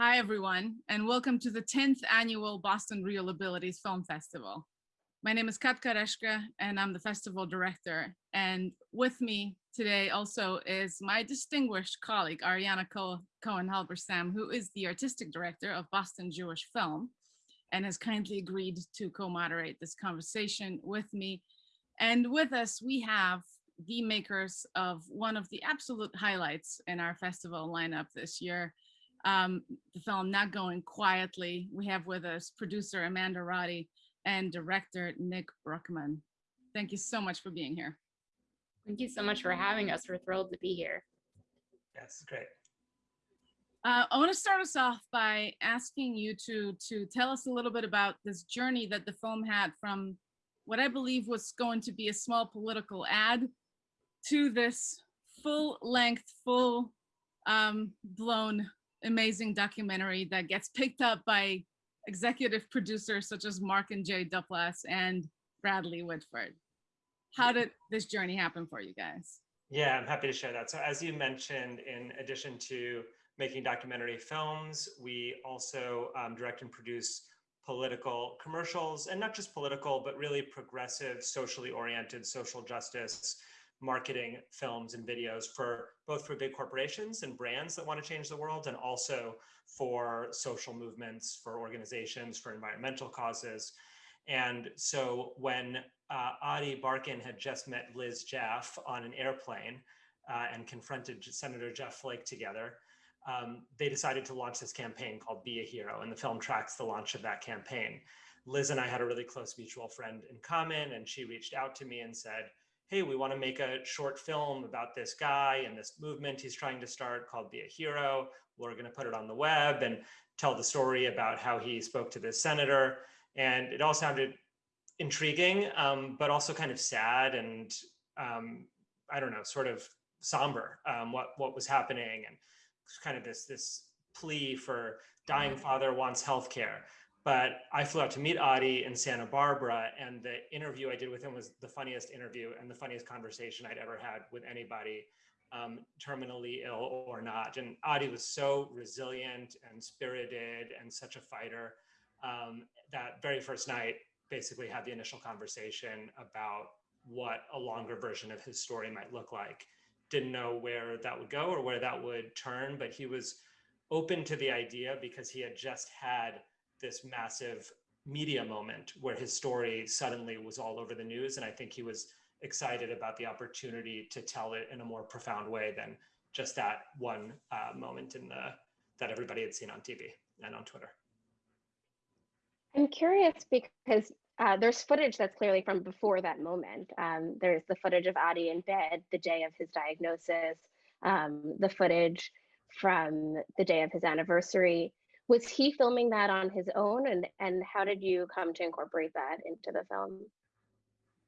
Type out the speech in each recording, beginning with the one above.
Hi, everyone, and welcome to the 10th annual Boston ReelAbilities Film Festival. My name is Katka Reszke, and I'm the festival director. And with me today also is my distinguished colleague, Ariana Cohen-Halberstam, who is the artistic director of Boston Jewish Film and has kindly agreed to co-moderate this conversation with me. And with us, we have the makers of one of the absolute highlights in our festival lineup this year, um, the film Not Going Quietly. We have with us producer Amanda Roddy and director Nick Bruckman. Thank you so much for being here. Thank you so much for having us. We're thrilled to be here. Yes, great. Uh, I want to start us off by asking you to to tell us a little bit about this journey that the film had from what I believe was going to be a small political ad to this full length, full um, blown amazing documentary that gets picked up by executive producers such as Mark and Jay Duplass and Bradley Whitford. How did this journey happen for you guys? Yeah, I'm happy to share that. So as you mentioned, in addition to making documentary films, we also um, direct and produce political commercials and not just political, but really progressive, socially oriented social justice marketing films and videos for both for big corporations and brands that want to change the world and also for social movements, for organizations, for environmental causes. And so when uh, Ady Barkan had just met Liz Jaff on an airplane uh, and confronted Senator Jeff Flake together, um, they decided to launch this campaign called Be a Hero, and the film tracks the launch of that campaign. Liz and I had a really close mutual friend in common, and she reached out to me and said, hey, we want to make a short film about this guy and this movement he's trying to start called Be a Hero. We're going to put it on the web and tell the story about how he spoke to this senator. And it all sounded intriguing, um, but also kind of sad and um, I don't know, sort of somber um, what what was happening and kind of this this plea for dying mm-hmm. father wants health care. But I flew out to meet Adi in Santa Barbara, and the interview I did with him was the funniest interview and the funniest conversation I'd ever had with anybody, um, terminally ill or not. And Adi was so resilient and spirited and such a fighter. Um, that very first night, basically had the initial conversation about what a longer version of his story might look like. Didn't know where that would go or where that would turn, but he was open to the idea because he had just had this massive media moment where his story suddenly was all over the news. And I think he was excited about the opportunity to tell it in a more profound way than just that one uh, moment in the that everybody had seen on TV and on Twitter. I'm curious because uh, there's footage that's clearly from before that moment. Um, there's the footage of Adi in bed the day of his diagnosis, um, the footage from the day of his anniversary was he filming that on his own and and how did you come to incorporate that into the film?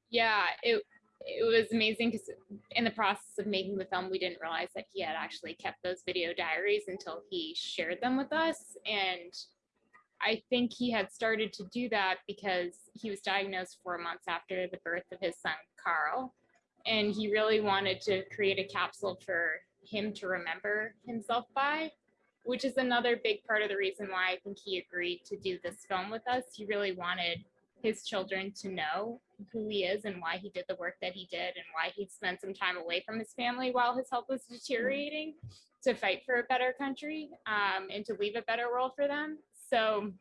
Yeah it it was amazing because in the process of making the film we didn't realize that he had actually kept those video diaries until he shared them with us and i think he had started to do that because he was diagnosed four months after the birth of his son carl and he really wanted to create a capsule for him to remember himself by which is another big part of the reason why I think he agreed to do this film with us. He really wanted his children to know who he is and why he did the work that he did and why he spent some time away from his family while his health was deteriorating to fight for a better country um, and to leave a better world for them. So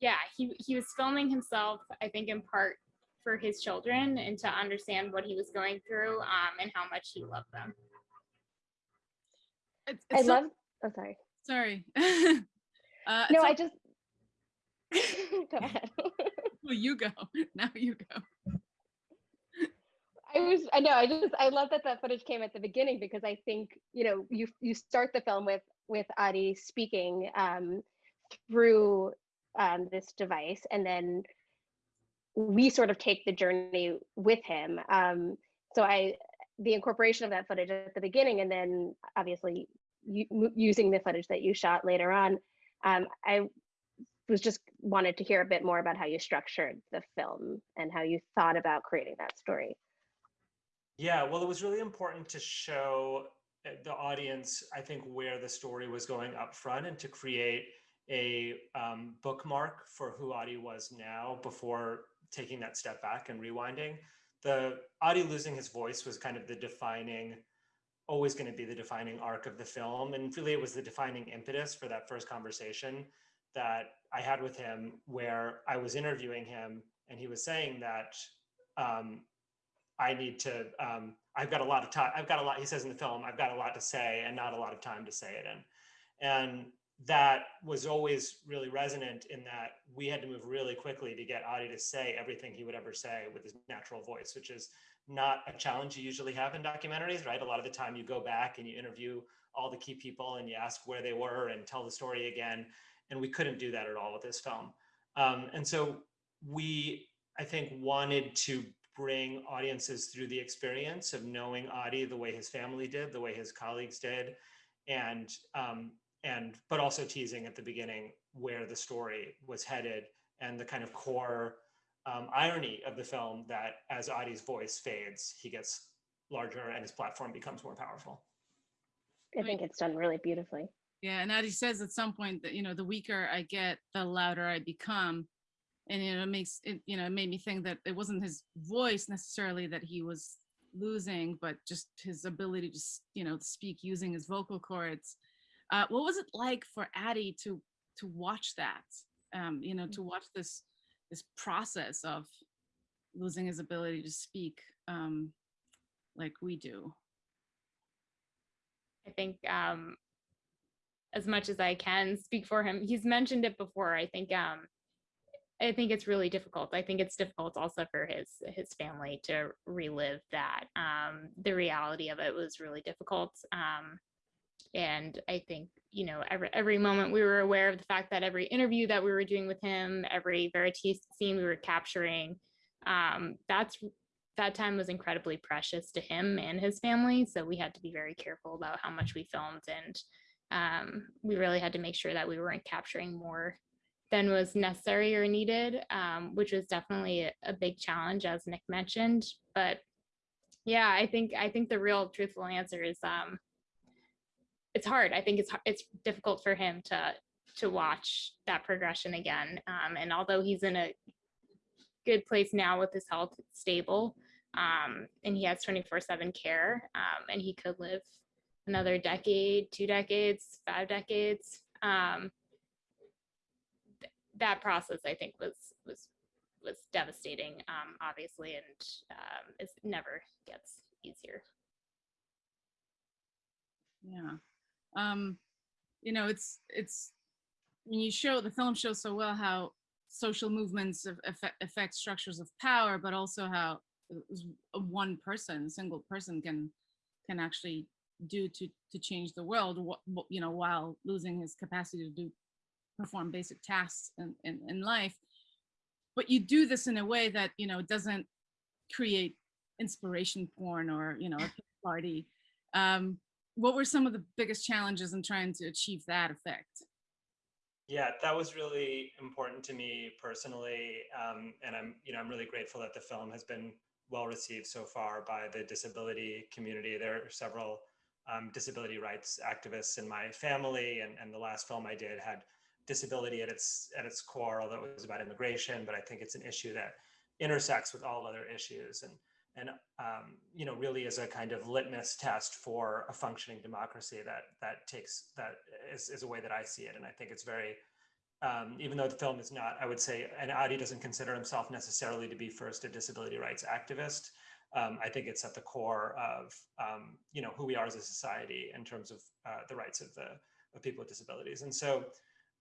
yeah, he, he was filming himself, I think in part for his children and to understand what he was going through um, and how much he loved them. It's, it's I love Oh, sorry. Sorry. uh, no, so I just. go ahead. well, you go. Now you go. I was, I know, I just, I love that that footage came at the beginning because I think, you know, you you start the film with with Adi speaking um, through um, this device, and then we sort of take the journey with him. Um, so I, the incorporation of that footage at the beginning, and then obviously using the footage that you shot later on. Um, I was just wanted to hear a bit more about how you structured the film and how you thought about creating that story. Yeah, well, it was really important to show uh, the audience, I think, where the story was going up front and to create a um, bookmark for who Adi was now before taking that step back and rewinding. The Adi losing his voice was kind of the defining, always going to be the defining arc of the film. And really, it was the defining impetus for that first conversation that I had with him, where I was interviewing him and he was saying that um, I need to, um, I've got a lot of time, I've got a lot, he says in the film, I've got a lot to say and not a lot of time to say it in. And that was always really resonant in that we had to move really quickly to get Adi to say everything he would ever say with his natural voice, which is not a challenge you usually have in documentaries, right? A lot of the time you go back and you interview all the key people and you ask where they were and tell the story again. And we couldn't do that at all with this film. Um, and so we, I think, wanted to bring audiences through the experience of knowing Adi the way his family did, the way his colleagues did, and um, and but also teasing at the beginning where the story was headed and the kind of core um, irony of the film that as Adi's voice fades, he gets larger and his platform becomes more powerful. I think it's done really beautifully. Yeah, and Adi says at some point that you know the weaker I get, the louder I become, and you know it makes it you know it made me think that it wasn't his voice necessarily that he was losing, but just his ability to you know speak using his vocal cords. Uh, what was it like for Adi to to watch that? Um, you know, to watch this this process of losing his ability to speak um, like we do. I think um, as much as I can speak for him, he's mentioned it before. I think um, I think it's really difficult. I think it's difficult also for his his family to relive that. Um, the reality of it was really difficult. Um, and I think you know every every moment we were aware of the fact that every interview that we were doing with him, every vérité scene we were capturing, um, that's that time was incredibly precious to him and his family. So we had to be very careful about how much we filmed and um, we really had to make sure that we weren't capturing more than was necessary or needed, um, which was definitely a, a, big challenge, as Nick mentioned. But yeah, I think I think the real truthful answer is um, it's hard. I think it's it's difficult for him to to watch that progression again. Um, and although he's in a good place now with his health stable, um, and he has 24/7 care, um, and he could live another decade, two decades, five decades. Um, th that process, I think, was was was devastating, um, obviously, and um, it never gets easier. Yeah, um, you know, it's it's when you show the film shows so well how social movements affect, affect structures of power, but also how one person, single person, can can actually do to to change the world you know while losing his capacity to do perform basic tasks in, in, in life. But you do this in a way that you know doesn't create inspiration porn or you know a party. Um what were some of the biggest challenges in trying to achieve that effect yeah that was really important to me personally um and i'm you know i'm really grateful that the film has been well received so far by the disability community there are several um, disability rights activists in my family, and, and the last film I did had disability at its at its core, although it was about immigration. But I think it's an issue that intersects with all other issues, and and um, you know really is a kind of litmus test for a functioning democracy that that takes that is, is a way that I see it, and I think it's very um, even though the film is not, I would say, and Adi doesn't consider himself necessarily to be first a disability rights activist um, I think it's at the core of um, you know who we are as a society in terms of uh, the rights of the of people with disabilities. And so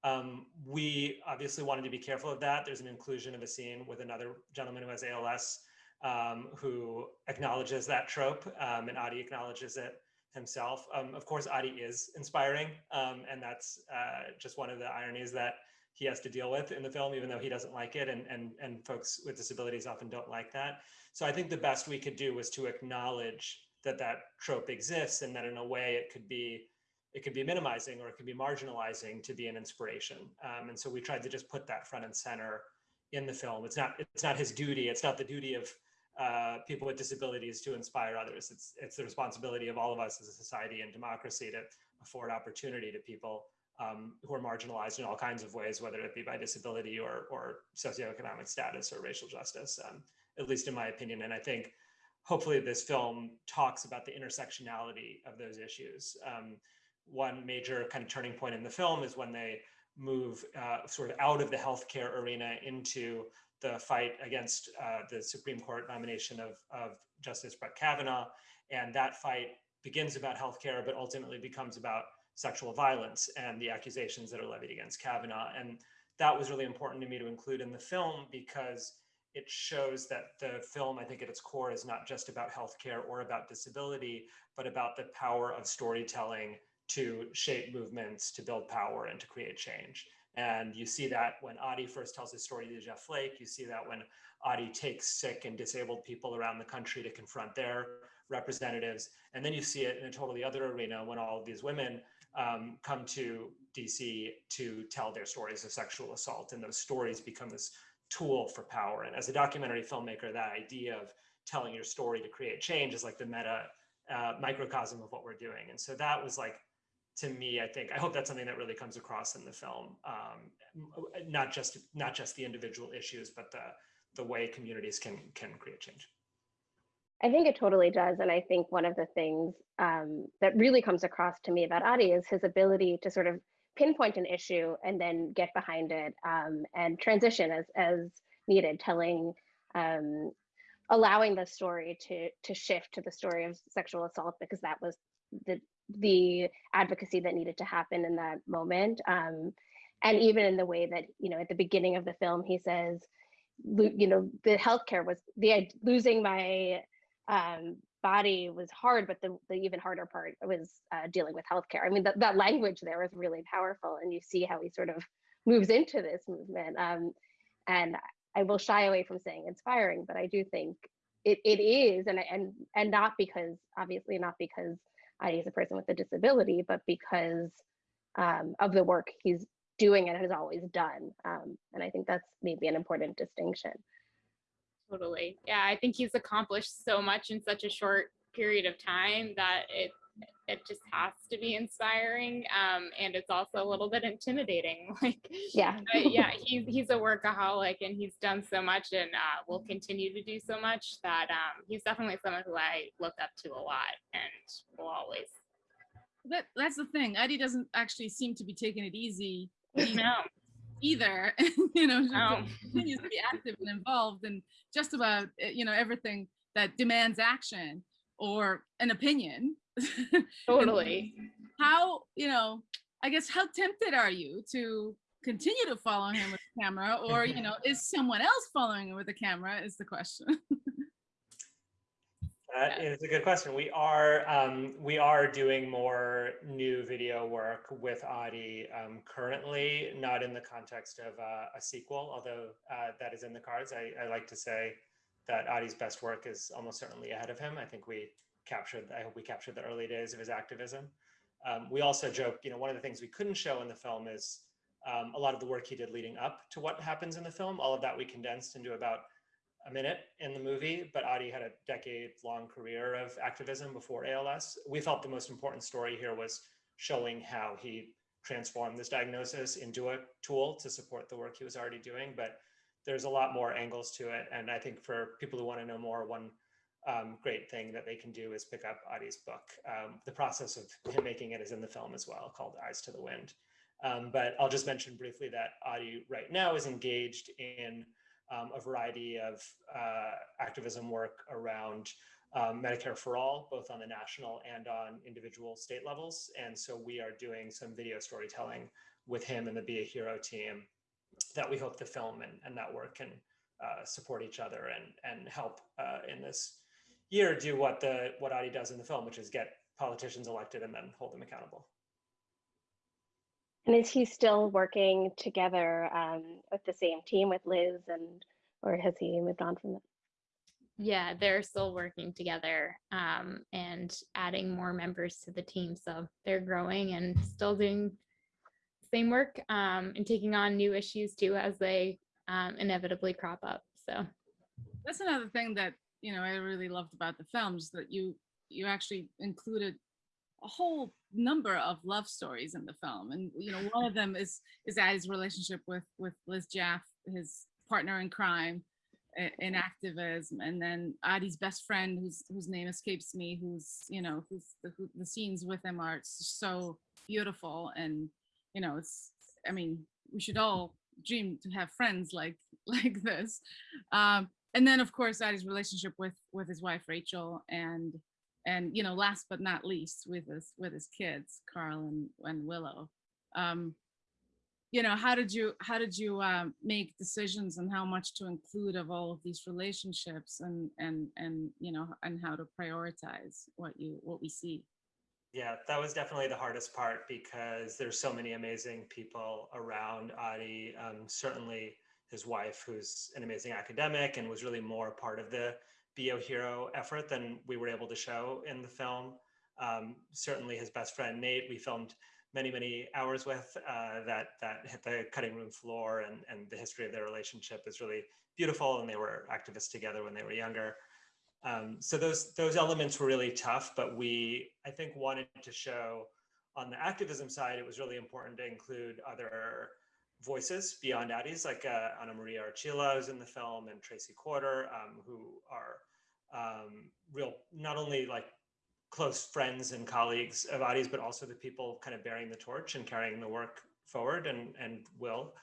um, we obviously wanted to be careful of that. There's an inclusion of a scene with another gentleman who has ALS um, who acknowledges that trope, um, and Adi acknowledges it himself. Um, of course, Adi is inspiring, and that's uh, just one of the ironies that he has to deal with in the film, even though he doesn't like it, and and and folks with disabilities often don't like that. So I think the best we could do was to acknowledge that that trope exists, and that in a way it could be it could be minimizing or it could be marginalizing to be an inspiration. Um, and so we tried to just put that front and center in the film. It's not it's not his duty. It's not the duty of uh, people with disabilities to inspire others. It's it's the responsibility of all of us as a society and democracy to afford opportunity to people um, who are marginalized in all kinds of ways, whether it be by disability or or socioeconomic status or racial justice. Um, at least in my opinion, and I think hopefully this film talks about the intersectionality of those issues. Um, one major kind of turning point in the film is when they move uh, sort of out of the healthcare arena into the fight against uh, the Supreme Court nomination of, of Justice Brett Kavanaugh. And that fight begins about healthcare, but ultimately becomes about sexual violence and the accusations that are levied against Kavanaugh. And that was really important to me to include in the film because it shows that the film, I think at its core, is not just about healthcare or about disability, but about the power of storytelling to shape movements, to build power, and to create change. And you see that when Adi first tells his story to Jeff Flake. You see that when Adi takes sick and disabled people around the country to confront their representatives. And then you see it in a totally other arena when all of these women um, come to DC to tell their stories of sexual assault. And those stories become this tool for power. And as a documentary filmmaker, that idea of telling your story to create change is like the meta uh, microcosm of what we're doing. And so that was like to me, I think I hope that's something that really comes across in the film. Um, not just not just the individual issues, but the the way communities can can create change. I think it totally does, and I think one of the things um, that really comes across to me about Adi is his ability to sort of pinpoint an issue and then get behind it um, and transition as as needed, telling. Um, allowing the story to to shift to the story of sexual assault because that was the the advocacy that needed to happen in that moment. Um, and even in the way that, you know, at the beginning of the film, he says, you know, the healthcare was the losing my um, body was hard, but the, the even harder part was uh, dealing with healthcare. I mean, that, that language there is really powerful, and you see how he sort of moves into this movement. Um, and I will shy away from saying inspiring, but I do think it, it is, and and and not because obviously not because As a person with a disability, but because um, of the work he's doing and has always done. Um, and I think that's maybe an important distinction. Totally. Yeah, I think he's accomplished so much in such a short period of time that it it just has to be inspiring um, and it's also a little bit intimidating like yeah. yeah he's he's a workaholic and he's done so much and uh, will continue to do so much that um, he's definitely someone who i look up to a lot and will always that that's the thing. Eddie doesn't actually seem to be taking it easy no. either. You know no. continues to be active and involved in just about eh, you know everything that demands action or an opinion totally how you know i guess how tempted are you to continue to follow him with the camera or you know is someone else following him with the camera is the question That is a good question. We are um, we are doing more new video work with Adi um, currently, not in the context of uh, a sequel, although uh, that is in the cards. I, I like to say that Adi's best work is almost certainly ahead of him. I think we captured, I hope we captured the early days of his activism. Um, we also joke, you know, one of the things we couldn't show in the film is um, a lot of the work he did leading up to what happens in the film. All of that we condensed into about a minute in the movie, but Adi had a decade long career of activism before ALS. We felt the most important story here was showing how he transformed this diagnosis into a tool to support the work he was already doing. But there's a lot more angles to it. And I think for people who want to know more, one um, great thing that they can do is pick up Adi's book. Um, the process of him making it is in the film as well, called Eyes to the Wind. Um, but I'll just mention briefly that Adi right now is engaged in um, a variety of uh, activism work around um, Medicare for All, both on the national and on individual state levels. And so we are doing some video storytelling with him and the Be a Hero team that we hope the film and, and that work can uh, support each other and, and help uh, in this year do what the what Adi does in the film, which is get politicians elected and then hold them accountable. And is he still working together um, with the same team with Liz and or has he moved on from that? Yeah, they're still working together um, and adding more members to the team. So they're growing and still doing same work um, and taking on new issues too as they um, inevitably crop up. So that's another thing that you know, I really loved about the films that you you actually included a whole number of love stories in the film, and you know, one of them is is Addie's relationship with with Liz Jaff, his partner in crime, in activism, and then Addie's best friend, whose whose name escapes me, who's you know, who's the, who, the scenes with him are so beautiful, and you know, it's I mean, we should all dream to have friends like like this. Um, and then of course Addie's relationship with with his wife Rachel and and you know last but not least with his with his kids Carl and, and Willow. Um, you know how did you how did you um, make decisions and how much to include of all of these relationships and and and you know and how to prioritize what you what we see Yeah, that was definitely the hardest part because there's so many amazing people around Adi. Um, certainly his wife, who's an amazing academic and was really more part of the Be a Hero effort than we were able to show in the film. Um, certainly his best friend Nate, we filmed many, many hours with uh, that that hit the cutting room floor and, and the history of their relationship is really beautiful and they were activists together when they were younger. Um, so those those elements were really tough, but we I think wanted to show on the activism side, it was really important to include other voices beyond Addie's, like uh, Anna Maria Archila is in the film and Tracy Corder, um, who are um, real not only like close friends and colleagues of Addie's, but also the people kind of bearing the torch and carrying the work forward and and will.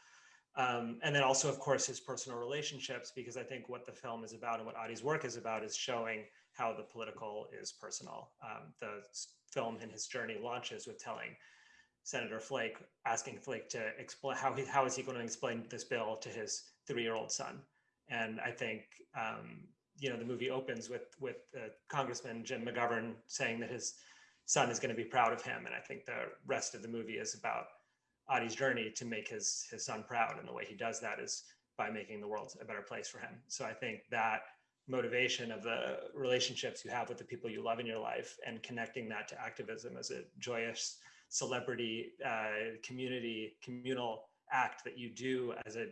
Um, and then also, of course, his personal relationships, because I think what the film is about and what Adi's work is about is showing how the political is personal. Um, the film in his journey launches with telling Senator Flake, asking Flake to explain how he how is he going to explain this bill to his three-year-old son. And I think um, you know the movie opens with with uh, Congressman Jim McGovern saying that his son is going to be proud of him, and I think the rest of the movie is about Adi's journey to make his his son proud, and the way he does that is by making the world a better place for him. So I think that motivation of the relationships you have with the people you love in your life and connecting that to activism as a joyous celebrity uh, community communal act that you do as a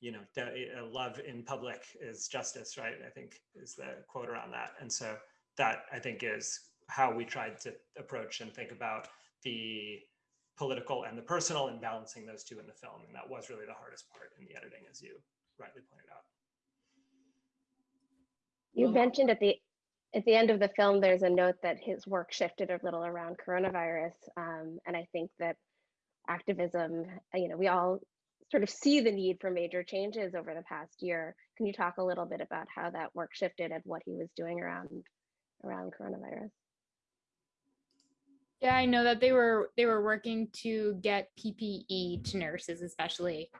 you know a love in public is justice right i think is the quote around that and so that i think is how we tried to approach and think about the political and the personal and balancing those two in the film. And that was really the hardest part in the editing, as you rightly pointed out. You Well- mentioned at the at the end of the film, there's a note that his work shifted a little around coronavirus, um, and I think that activism, you know, we all sort of see the need for major changes over the past year. Can you talk a little bit about how that work shifted and what he was doing around around coronavirus? Yeah, I know that they were they were working to get PPE to nurses, especially.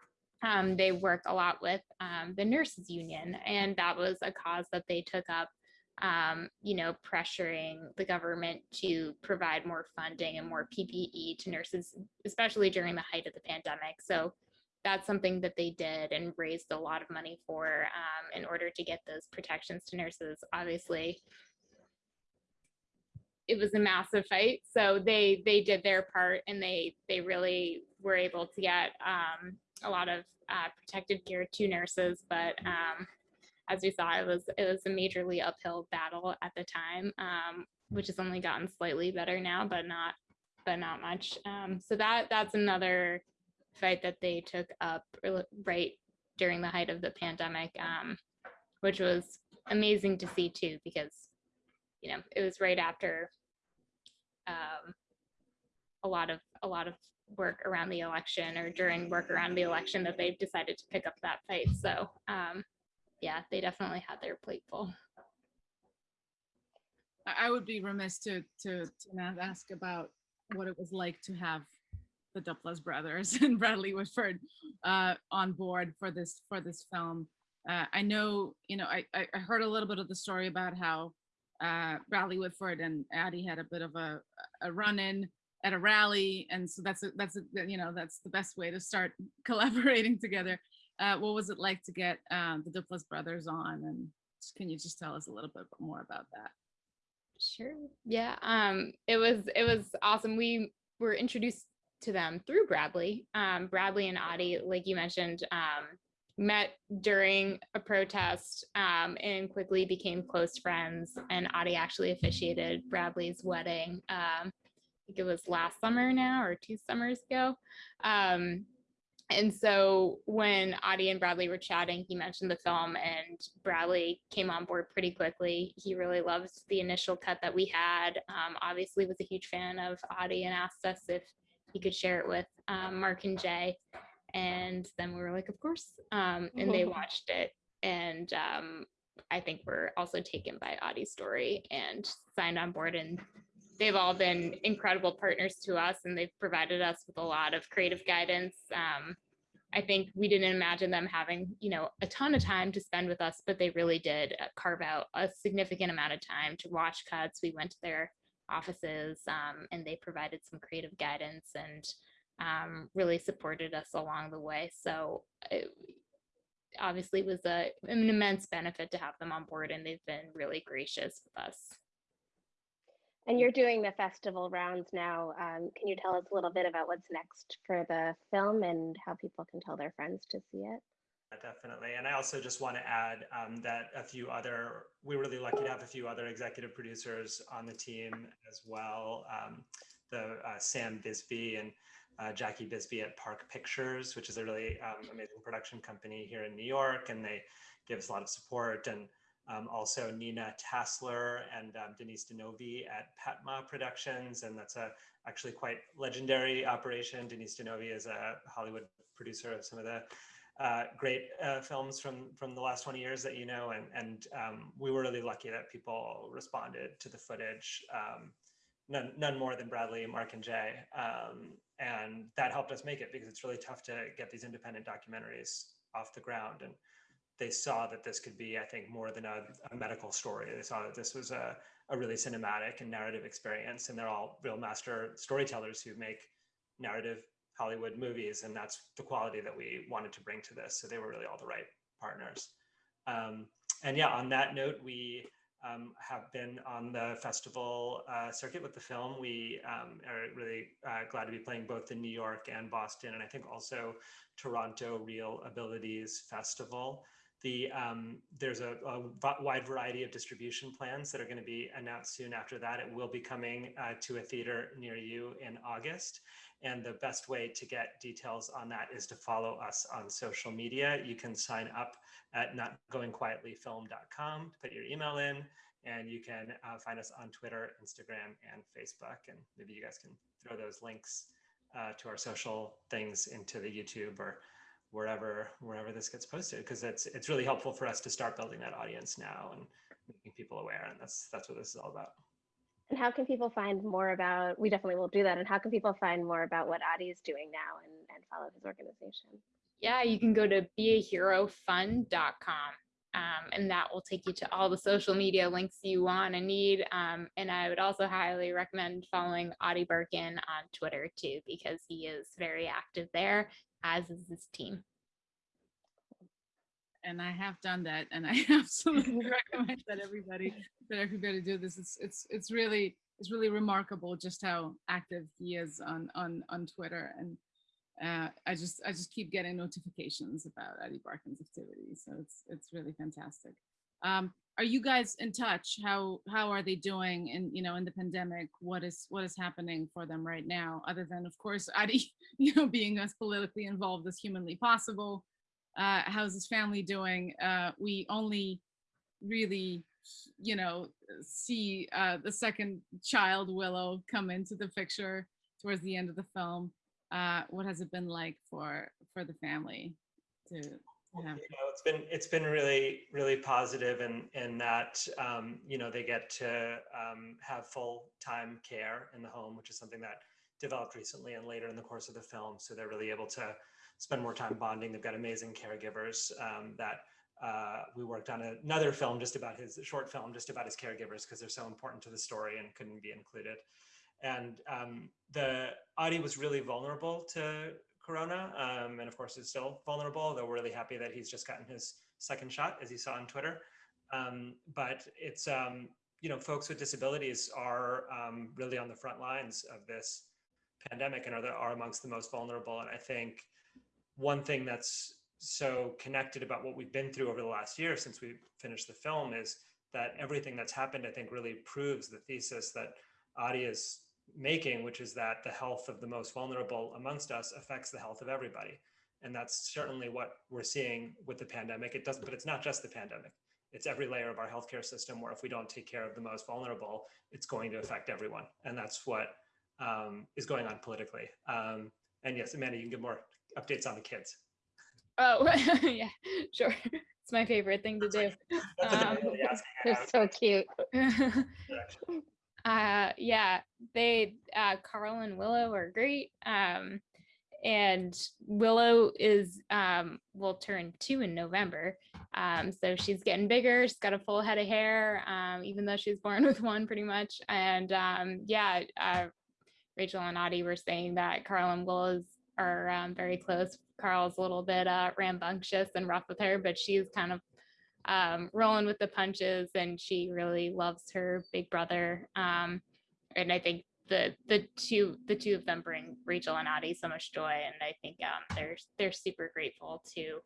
Um, they work a lot with um, the nurses union, and that was a cause that they took up. Um, you know, pressuring the government to provide more funding and more PPE to nurses, especially during the height of the pandemic. So that's something that they did and raised a lot of money for um, in order to get those protections to nurses. Obviously, it was a massive fight. So they they did their part and they they really were able to get um, a lot of uh, protective gear to nurses. But um, as we saw it was it was a majorly uphill battle at the time um, which has only gotten slightly better now but not but not much. Um, so that that's another fight that they took up right during the height of the pandemic um, which was amazing to see too because you know it was right after um, a lot of a lot of work around the election or during work around the election that they've decided to pick up that fight. So um, yeah, they definitely had their plate full. I would be remiss to to to not ask about what it was like to have the Duplass brothers and Bradley Whitford uh, on board for this for this film. Uh, I know, you know, I I heard a little bit of the story about how uh, Bradley Whitford and Addie had a bit of a a run-in at a rally, and so that's a, that's a, you know that's the best way to start collaborating together. Uh, what was it like to get um, the Duplass brothers on, and can you just tell us a little bit more about that? Sure. Yeah. Um, it was it was awesome. We were introduced to them through Bradley. Um, Bradley and Audie, like you mentioned, um, met during a protest um, and quickly became close friends. And Audie actually officiated Bradley's wedding. Um, I think it was last summer now or two summers ago. Um, and so when Audie and Bradley were chatting, he mentioned the film and Bradley came on board pretty quickly. He really loved the initial cut that we had. Um, obviously was a huge fan of Audie and asked us if he could share it with um, Mark and Jay. And then we were like, of course. Um, and they watched it. And um, I think we're also taken by Audie's story and signed on board. And they've all been incredible partners to us and they've provided us with a lot of creative guidance. Um, I think we didn't imagine them having, you know, a ton of time to spend with us, but they really did uh, carve out a significant amount of time to watch cuts. We went to their offices um, and they provided some creative guidance and um, really supported us along the way. So obviously, it obviously was a, an immense benefit to have them on board and they've been really gracious with us. And you're doing the festival rounds now. Um, can you tell us a little bit about what's next for the film and how people can tell their friends to see it? Definitely. And I also just want to add um, that a few other, we're really lucky to have a few other executive producers on the team as well. Um, the uh, Sam Bisbee and uh, Jackie Bisbee at Park Pictures, which is a really um, amazing production company here in New York. And they give us a lot of support. And um, also Nina Tassler and um, Denise Di Novi at Patma Productions. And that's a actually quite legendary operation. Denise Di Novi is a Hollywood producer of some of the uh, great uh, films from from the last 20 years that you know, and and um, we were really lucky that people responded to the footage. None none more than Bradley, Mark, and Jay, um, and that helped us make it because it's really tough to get these independent documentaries off the ground. And they saw that this could be, I think, more than a, a medical story. They saw that this was a, a really cinematic and narrative experience, and they're all real master storytellers who make narrative Hollywood movies, and that's the quality that we wanted to bring to this. So they were really all the right partners. Um, and yeah, on that note, we um, have been on the festival uh, circuit with the film. We um, are really uh, glad to be playing both in New York and Boston, and I think also Toronto ReelAbilities Festival. The, um, there's a, a, wide variety of distribution plans that are going to be announced soon after that. It will be coming uh, to a theater near you in August. And the best way to get details on that is to follow us on social media. You can sign up at notgoingquietlyfilm.com, to put your email in, and you can uh, find us on Twitter, Instagram, and Facebook. And maybe you guys can throw those links uh, to our social things into the YouTube or wherever wherever this gets posted because it's it's really helpful for us to start building that audience now and making people aware and that's that's what this is all about and how can people find more about we definitely will do that and how can people find more about what adi is doing now and, and follow his organization yeah you can go to beaherofund.com um, and that will take you to all the social media links you want and need. Um, and I would also highly recommend following Ady Barkan on Twitter too, because he is very active there as is his team. And I have done that, and I absolutely recommend that everybody that everybody do this. It's it's it's really it's really remarkable just how active he is on on on Twitter, and uh, I just I just keep getting notifications about Ady Barkan's activities, so it's it's really fantastic. Um, are you guys in touch? How how are they doing in you know in the pandemic? What is what is happening for them right now? Other than of course Audie, you know, being as politically involved as humanly possible. Uh, how's his family doing? Uh, we only really, you know, see uh, the second child Willow come into the picture towards the end of the film. Uh, what has it been like for for the family to. You know, it's been it's been really really positive in that um, you know they get to um, have full time care in the home, which is something that developed recently and later in the course of the film. So they're really able to spend more time bonding. They've got amazing caregivers um, that uh, we worked on another film just about his short film just about his caregivers because they're so important to the story and couldn't be included. And um, the Audie was really vulnerable to corona um, and of course is still vulnerable though we're really happy that he's just gotten his second shot as you saw on twitter. Um, but it's um, you know folks with disabilities are um, really on the front lines of this pandemic and are, the, are amongst the most vulnerable. And i think one thing that's so connected about what we've been through over the last year since we finished the film is that everything that's happened, I think, really proves the thesis that Adi is making, which is that the health of the most vulnerable amongst us affects the health of everybody. And that's certainly what we're seeing with the pandemic. It doesn't, but it's not just the pandemic. It's every layer of our healthcare system where if we don't take care of the most vulnerable, it's going to affect everyone. And that's what um, is going on politically. Um, and yes, Amanda, you can give more updates on the kids. Oh, yeah, sure. It's my favorite thing to do. Um, I'm really asking They're so cute. uh yeah they uh carl and willow are great um and willow is um will turn two in november um so she's getting bigger she's got a full head of hair um even though she was born with one pretty much and um yeah uh rachel and Adi were saying that carl and willow's are um, very close carl's a little bit uh rambunctious and rough with her but she's kind of um, rolling with the punches and she really loves her big brother. Um, and I think the the two the two of them bring Rachel and Addie so much joy, and I think um, they're they're super grateful to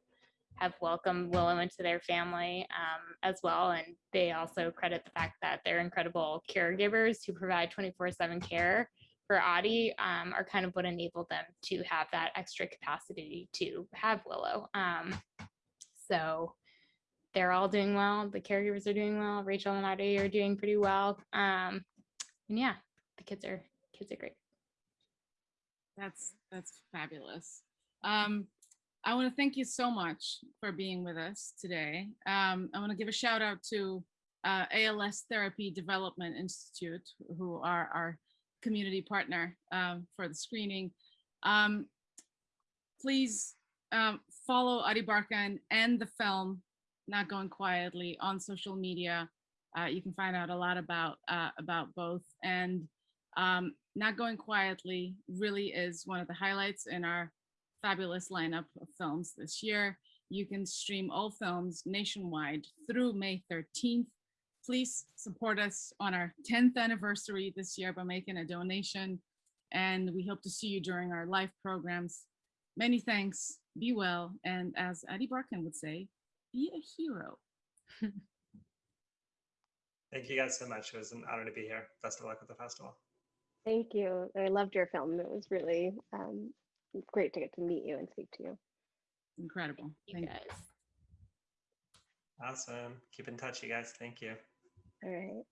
have welcomed Willow into their family um, as well. And they also credit the fact that they're incredible caregivers who provide 24/7 care for Addie um, are kind of what enabled them to have that extra capacity to have Willow. Um, so they're all doing well. The caregivers are doing well. Rachel and Addie are doing pretty well. Um, and yeah, the kids are kids are great. That's that's fabulous. Um, I want to thank you so much for being with us today. Um, I want to give a shout out to uh, ALS Therapy Development Institute, who are our community partner um, for the screening. Um, please um, follow Ady Barkan and the film Not Going Quietly on social media. Uh, you can find out a lot about uh, about both and um, Not Going Quietly really is one of the highlights in our fabulous lineup of films this year. You can stream all films nationwide through May 13th. Please support us on our 10th anniversary this year by making a donation. And we hope to see you during our live programs. Many thanks, be well, and as Ady Barkan would say, be a hero. Thank you guys so much. It was an honor to be here. Best of luck with the festival. Thank you. I loved your film. It was really um, great to get to meet you and speak to you. Incredible. Thank You Thank guys. Awesome. Keep in touch, you guys. Thank you. All right.